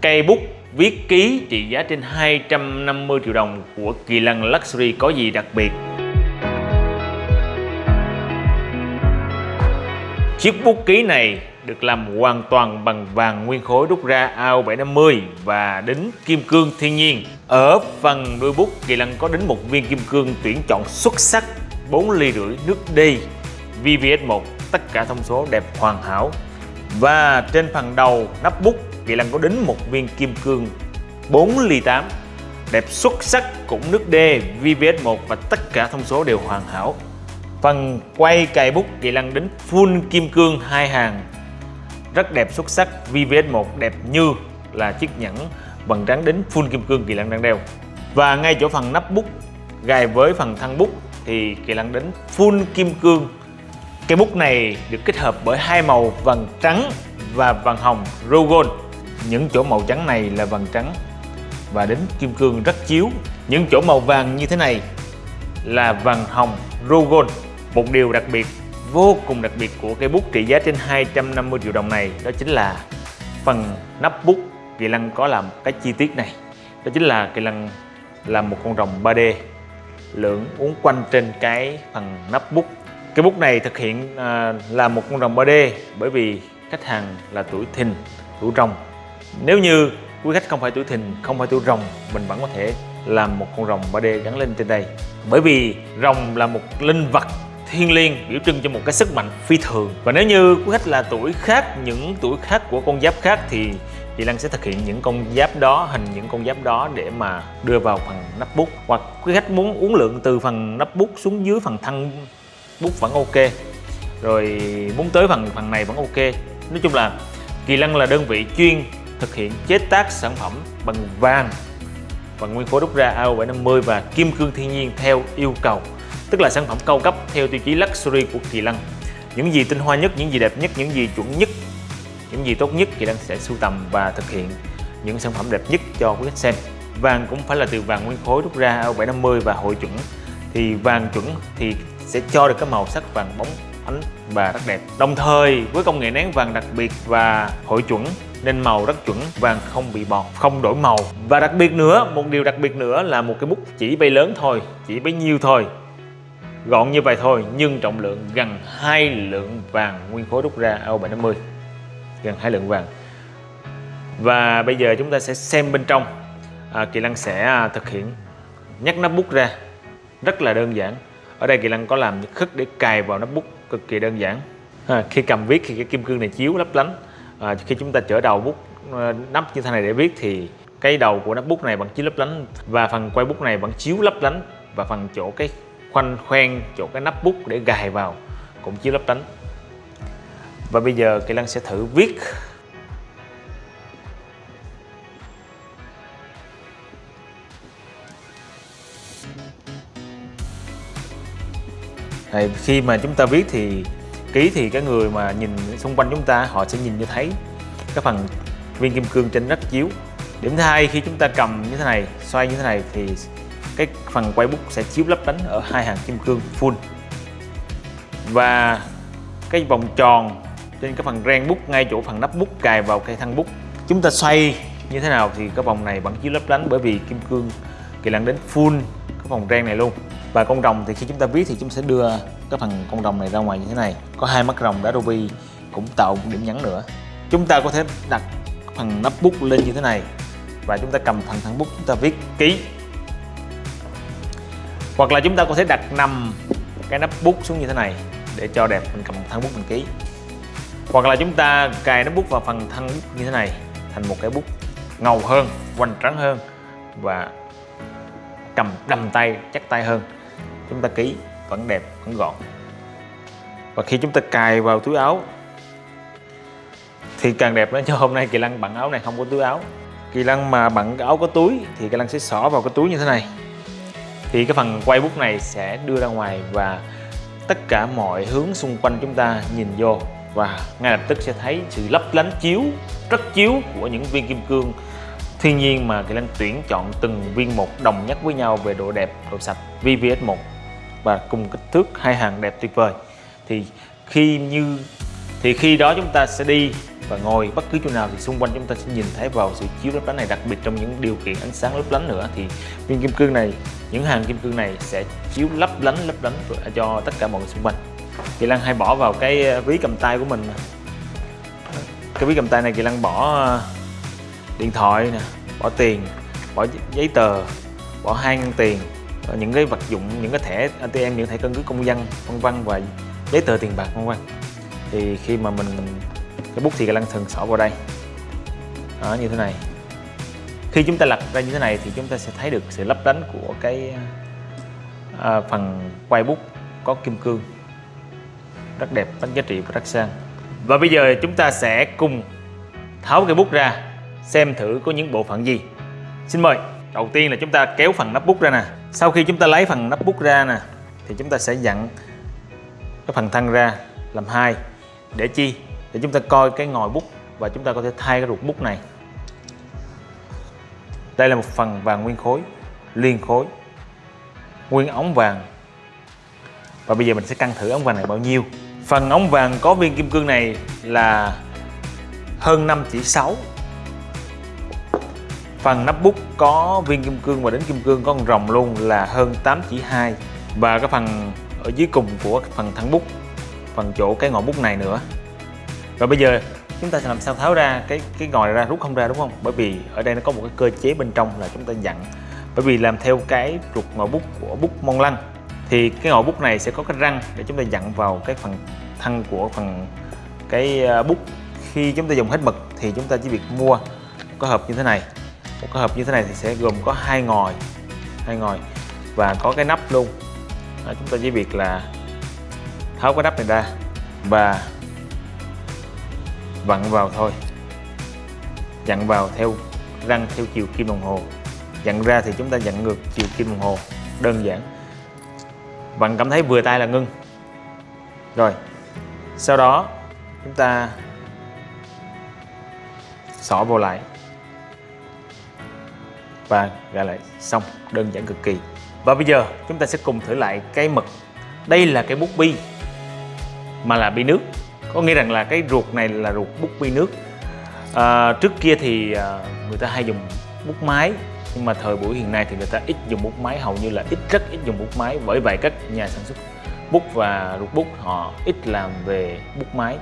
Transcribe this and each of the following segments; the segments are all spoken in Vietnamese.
Cây bút viết ký trị giá trên 250 triệu đồng của Kỳ Lân Luxury có gì đặc biệt? Chiếc bút ký này được làm hoàn toàn bằng vàng nguyên khối đúc ra AO750 và đính kim cương thiên nhiên. Ở phần đuôi bút, Kỳ Lân có đính một viên kim cương tuyển chọn xuất sắc 4 ly rưỡi nước đi VVS1 tất cả thông số đẹp hoàn hảo và trên phần đầu nắp bút Kỳ Lân có đính một viên kim cương 4 ly 8 đẹp xuất sắc cũng nước D VVS1 và tất cả thông số đều hoàn hảo. Phần quay cài bút, Kỳ Lân đính full kim cương hai hàng. Rất đẹp xuất sắc VVS1 đẹp như là chiếc nhẫn vầng trắng đính full kim cương Kỳ Lân đang đeo. Và ngay chỗ phần nắp bút, gài với phần thân bút, thì Kỳ Lân đính full kim cương. Cây bút này được kết hợp bởi hai màu, vàng trắng và vàng hồng Rogon. Những chỗ màu trắng này là vàng trắng và đến kim cương rất chiếu. Những chỗ màu vàng như thế này là vàng hồng Rogon. Một điều đặc biệt, vô cùng đặc biệt của cây bút trị giá trên 250 triệu đồng này đó chính là phần nắp bút Kỳ Lân có làm cái chi tiết này. Đó chính là Kỳ Lân làm một con rồng 3D lượn uốn quanh trên cái phần nắp bút cái bút này thực hiện à, là một con rồng 3D bởi vì khách hàng là tuổi thìn, tuổi rồng. Nếu như quý khách không phải tuổi thìn, không phải tuổi rồng, mình vẫn có thể làm một con rồng 3D gắn lên trên đây. Bởi vì rồng là một linh vật thiên liêng biểu trưng cho một cái sức mạnh phi thường. Và nếu như quý khách là tuổi khác những tuổi khác của con giáp khác thì chị Lan sẽ thực hiện những con giáp đó hình những con giáp đó để mà đưa vào phần nắp bút. Hoặc quý khách muốn uốn lượng từ phần nắp bút xuống dưới phần thân bút vẫn ok. Rồi muốn tới phần phần này vẫn ok. Nói chung là Kỳ Lân là đơn vị chuyên thực hiện chế tác sản phẩm bằng vàng. Và nguyên khối đúc ra AO750 và kim cương thiên nhiên theo yêu cầu tức là sản phẩm cao cấp theo tiêu chí luxury của Kỳ Lân. Những gì tinh hoa nhất, những gì đẹp nhất, những gì chuẩn nhất những gì tốt nhất Kỳ Lân sẽ sưu tầm và thực hiện những sản phẩm đẹp nhất cho quý khách xem. Vàng cũng phải là từ vàng nguyên khối đúc ra AO750 và hội chuẩn. Thì vàng chuẩn thì sẽ cho được cái màu sắc vàng bóng ánh và rất đẹp. Đồng thời với công nghệ nén vàng đặc biệt và hội chuẩn nên màu rất chuẩn vàng không bị bọt không đổi màu. Và đặc biệt nữa một điều đặc biệt nữa là một cái bút chỉ bay lớn thôi chỉ bấy nhiêu thôi. Gọn như vậy thôi nhưng trọng lượng gần hai lượng vàng nguyên khối rút ra AO750 gần hai lượng vàng. Và bây giờ chúng ta sẽ xem bên trong. À, Kỳ Lăng sẽ à, thực hiện nhắc nắp bút ra. Rất là đơn giản. Ở đây Kỳ Lân có làm khất để cài vào nắp bút cực kỳ đơn giản. À, khi cầm viết thì cái kim cương này chiếu lấp lánh à, khi chúng ta chở đầu bút ờ, nắp như thế này để viết thì cái đầu của nắp bút này vẫn chiếu lấp lánh và phần quay bút này vẫn chiếu lấp lánh và phần chỗ cái khoanh khoen chỗ cái nắp bút để gài vào cũng chiếu lấp lánh. Và bây giờ Kỳ Lân sẽ thử viết. Đấy, khi mà chúng ta viết thì ký thì cái người mà nhìn xung quanh chúng ta, họ sẽ nhìn như thấy. Cái phần viên kim cương trên rất chiếu. Điểm thứ hai, khi chúng ta cầm như thế này, xoay như thế này thì cái phần quay bút sẽ chiếu lấp lánh ở hai hàng kim cương full. Và cái vòng tròn trên cái phần ren bút, ngay chỗ phần nắp bút, cài vào cây thân bút. Chúng ta xoay như thế nào thì cái vòng này vẫn chiếu lấp lánh bởi vì kim cương kỳ lân đến full cái vòng ren này luôn. Và con rồng thì khi chúng ta viết thì chúng sẽ đưa cái phần con rồng này ra ngoài như thế này. Có hai mắt rồng, đá ruby cũng tạo một điểm nhấn nữa. Chúng ta có thể đặt phần nắp bút lên như thế này và chúng ta cầm phần thân bút chúng ta viết ký. Hoặc là chúng ta có thể đặt nằm cái nắp bút xuống như thế này để cho đẹp, mình cầm thân bút mình ký. Hoặc là chúng ta cài nắp bút vào phần thân bút như thế này, thành một cái bút ngầu hơn, hoành tráng hơn và cầm đầm tay, chắc tay hơn. Chúng ta ký vẫn đẹp, vẫn gọn. Và khi chúng ta cài vào túi áo, thì càng đẹp nữa cho hôm nay kỳ lân bận áo này, không có túi áo. Kỳ lân mà bận áo có túi, thì kỳ lân sẽ xỏ vào cái túi như thế này. Thì cái phần quay bút này sẽ đưa ra ngoài và tất cả mọi hướng xung quanh chúng ta nhìn vô. Và ngay lập tức sẽ thấy sự lấp lánh chiếu, rất chiếu của những viên kim cương. Thiên nhiên mà kỳ lân tuyển chọn từng viên một đồng nhất với nhau về độ đẹp, độ sạch VVS1 và cùng kích thước hai hàng đẹp tuyệt vời. Thì khi như, thì khi đó chúng ta sẽ đi và ngồi bất cứ chỗ nào thì xung quanh chúng ta sẽ nhìn thấy vào sự chiếu lấp lánh này, đặc biệt trong những điều kiện ánh sáng lấp lánh nữa. Thì viên kim cương này, những hàng kim cương này sẽ chiếu lấp lánh lấp lánh cho tất cả mọi người xung quanh. Kỳ Lăng hay bỏ vào cái ờ, ví cầm tay của mình cái ví cầm tay này Kỳ Lăng bỏ ờ, điện thoại nè, bỏ tiền, bỏ giấy tờ, bỏ hai ngân tiền. Ờ, những cái vật dụng những cái thẻ ATM những thẻ căn cước công dân vân vân và giấy tờ tiền bạc vân vân. Thì khi mà mình cái bút thì cái lăng thường xỏ vào đây. Đó, như thế này. Khi chúng ta lật ra như thế này thì chúng ta sẽ thấy được sự lấp lánh của cái à, phần quay bút có kim cương. Rất đẹp rất giá trị và rất sang. Và bây giờ chúng ta sẽ cùng tháo cái bút ra xem thử có những bộ phận gì. Xin mời đầu tiên là chúng ta kéo phần nắp bút ra nè. Sau khi chúng ta lấy phần nắp bút ra nè, thì chúng ta sẽ dặn cái phần thân ra làm hai để chi? Để chúng ta coi cái ngòi bút và chúng ta có thể thay cái ruột bút này. Đây là một phần vàng nguyên khối, liên khối, nguyên ống vàng. Và bây giờ mình sẽ cân thử ống vàng này bao nhiêu. Phần ống vàng có viên kim cương này là hơn 5 chỉ 6 phần nắp bút có viên kim cương và đến kim cương có con rồng luôn là hơn 8 chỉ 2 và cái phần ở dưới cùng của phần thân bút, phần chỗ cái ngọn bút này nữa. Rồi bây giờ chúng ta sẽ làm sao tháo ra cái cái ngòi ra, rút không ra đúng không? Bởi vì ở đây nó có một cái cơ chế bên trong là chúng ta dặn. Bởi vì làm theo cái trục ngòi bút của bút mông lăng thì cái ngòi bút này sẽ có cái răng để chúng ta dặn vào cái phần thân của phần cái à, bút. Khi chúng ta dùng hết mực thì chúng ta chỉ việc mua, có hộp như thế này một cái hộp như thế này thì sẽ gồm có hai ngòi hai ngòi và có cái nắp luôn. Đó, chúng ta chỉ việc là tháo cái nắp này ra và vặn vào thôi. Dặn vào theo răng theo chiều kim đồng hồ. Dặn ra thì chúng ta dặn ngược chiều kim đồng hồ đơn giản. Bạn cảm thấy vừa tay là ngưng. Rồi sau đó chúng ta xỏ vào lại và gài lại xong đơn giản cực kỳ. Và bây giờ chúng ta sẽ cùng thử lại cái mực. Đây là cái bút bi mà là bi nước. Có nghĩa rằng là cái ruột này là ruột bút bi nước. À, trước kia thì à, người ta hay dùng bút máy nhưng mà thời buổi hiện nay thì người ta ít dùng bút máy hầu như là ít rất ít dùng bút máy bởi vậy các nhà sản xuất bút và ruột bút họ ít làm về bút máy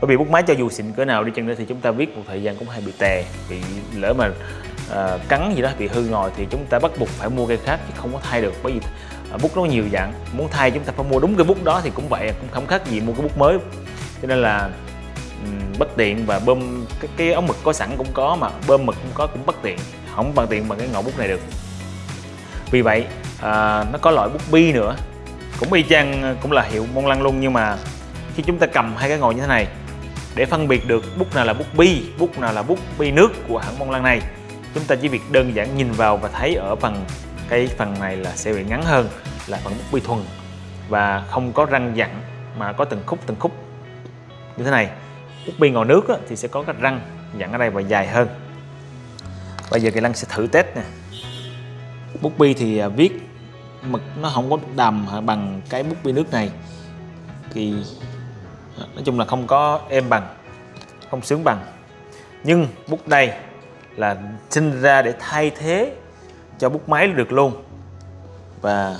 bởi vì bút máy cho dù xịn cỡ nào đi chăng nữa thì chúng ta viết một thời gian cũng hay bị tè bị lỡ mà Ờ, cắn gì đó bị hư rồi thì chúng ta bắt buộc phải mua cây khác chứ không có thay được. Bởi vì ờ, bút nó nhiều dạng. Muốn thay chúng ta phải mua đúng cái bút đó thì cũng vậy cũng không khác gì mua cái bút mới. Cho nên là um, bất tiện và bơm cái, cái ống mực có sẵn cũng có mà bơm mực cũng có cũng bất tiện. Không bằng tiện bằng cái ngọn bút này được. Vì vậy à, nó có loại bút bi nữa. Cũng y chang cũng là hiệu môn lăng luôn nhưng mà khi chúng ta cầm hai cái ngồi như thế này để phân biệt được bút nào là bút bi bút nào là bút bi nước của hãng môn lăng này chúng ta chỉ việc đơn giản nhìn vào và thấy ở phần, cái phần này là sẽ bị ngắn hơn, là phần bút bi thuần. Và không có răng dặn mà có từng khúc từng khúc. Như thế này, bút bi ngòi nước thì sẽ có cái răng dặn ở đây và dài hơn. Bây giờ kỳ lăng sẽ thử test nè. Bút bi thì à, viết mực nó không có đầm bằng cái bút bi nước này. Thì à, nói chung là không có êm bằng, không sướng bằng. Nhưng bút đây là sinh ra để thay thế cho bút máy được luôn. Và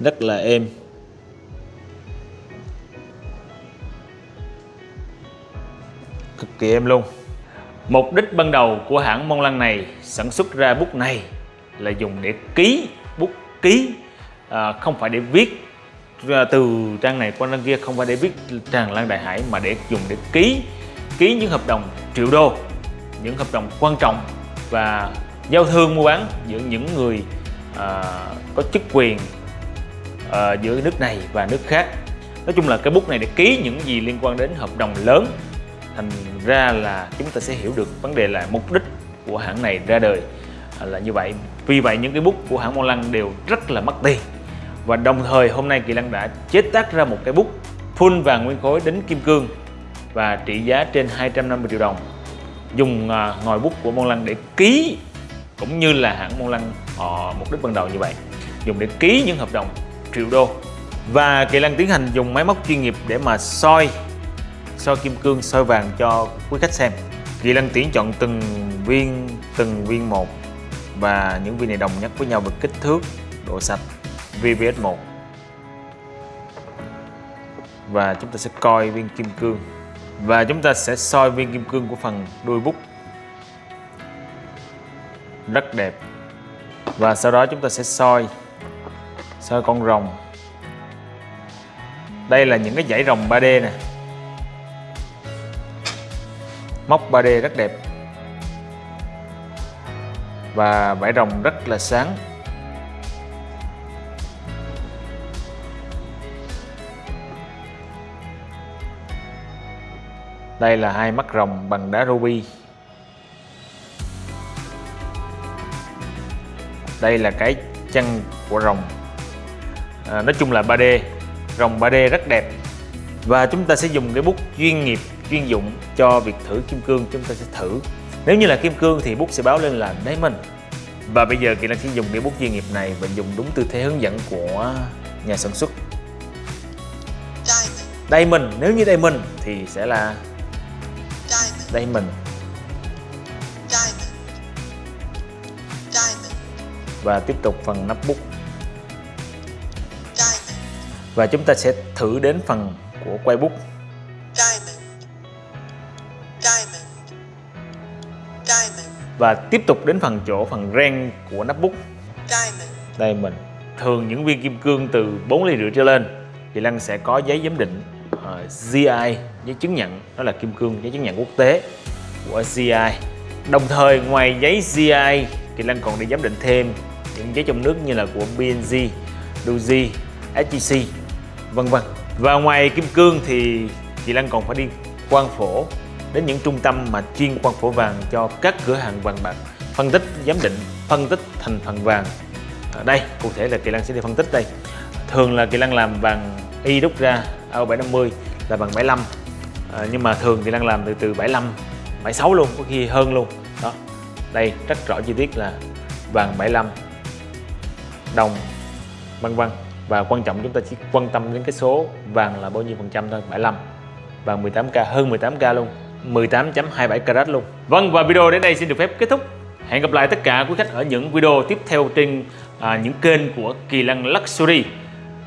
rất là êm. Cực kỳ êm luôn. Mục đích ban đầu của hãng Mont Lăng này sản xuất ra bút này là dùng để ký bút ký. À, không phải để viết à, từ trang này qua trang kia không phải để viết tràn lan đại hải mà để dùng để ký ký những hợp đồng triệu đô những hợp đồng quan trọng và giao thương mua bán giữa những người à, có chức quyền à, giữa nước này và nước khác. Nói chung là cái bút này để ký những gì liên quan đến hợp đồng lớn thành ra là chúng ta sẽ hiểu được vấn đề là mục đích của hãng này ra đời à, là như vậy. Vì vậy những cái bút của hãng Mon Lăng đều rất là mất tiền. Và đồng thời hôm nay Kỳ Lăng đã chế tác ra một cái bút full vàng nguyên khối đến kim cương và trị giá trên 250 triệu đồng dùng à, ngòi bút của Mont Lăng để ký cũng như là hãng Mont Lăng họ mục đích ban đầu như vậy. Dùng để ký những hợp đồng triệu đô. Và Kỳ Lăng tiến hành dùng máy móc chuyên nghiệp để mà soi soi kim cương, soi vàng cho quý khách xem. Kỳ lăng tuyển chọn từng viên từng viên một và những viên này đồng nhất với nhau về kích thước, độ sạch VVS1 và chúng ta sẽ coi viên kim cương và chúng ta sẽ soi viên kim cương của phần đuôi bút. Rất đẹp. Và sau đó chúng ta sẽ soi soi con rồng. Đây là những cái dãy rồng 3D nè. Móc 3D rất đẹp. Và vải rồng rất là sáng. Đây là hai mắt rồng bằng đá ruby. Đây là cái chân của rồng. À, nói chung là 3D rồng 3D rất đẹp. Và chúng ta sẽ dùng cái bút chuyên nghiệp chuyên dụng cho việc thử kim cương chúng ta sẽ thử. Nếu như là kim cương thì bút sẽ báo lên là diamond. Và bây giờ Kỳ Lan sẽ dùng cái bút chuyên nghiệp này và dùng đúng tư thế hướng dẫn của nhà sản xuất. Diamond nếu như Diamond thì sẽ là Diamond. Và tiếp tục phần nắp bút. Và chúng ta sẽ thử đến phần của quay bút. Và tiếp tục đến phần chỗ phần ren của nắp bút. Đây mình thường những viên kim cương từ 4 ly rưỡi trở lên, thì Lăng sẽ có giấy giám định. Ờ, uh, GI giấy chứng nhận đó là kim cương giấy chứng nhận quốc tế của GI đồng thời ngoài giấy GI thì Lan còn đi giám định thêm những giấy trong nước như là của BNG, Doji, SGC vân vân. Và ngoài kim cương thì chị Lan còn phải đi quan phổ đến những trung tâm mà chuyên quan phổ vàng cho các cửa hàng vàng bạc phân tích giám định phân tích thành phần vàng. Ở đây cụ thể là kỳ Lan sẽ đi phân tích đây. Thường là kỳ Lan làm vàng y đúc ra ao 750 là bằng 75 à, ờ, nhưng mà thường thì đang làm từ từ 75 76 luôn có khi hơn luôn. Đó đây rất rõ chi tiết là vàng 75 đồng vân vân. Và quan trọng chúng ta chỉ quan tâm đến cái số vàng là bao nhiêu phần trăm thôi 75 vàng 18k hơn 18k luôn 18.27 carat luôn. Vâng và video đến đây xin được phép kết thúc. Hẹn gặp lại tất cả quý khách ở những video tiếp theo trên à, những kênh của Kỳ Lân Luxury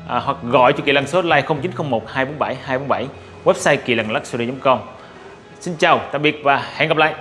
à, hoặc gọi cho Kỳ Lân số hotline 0901 247 247 website kỳ lân luxury.com Xin chào, tạm biệt và hẹn gặp lại.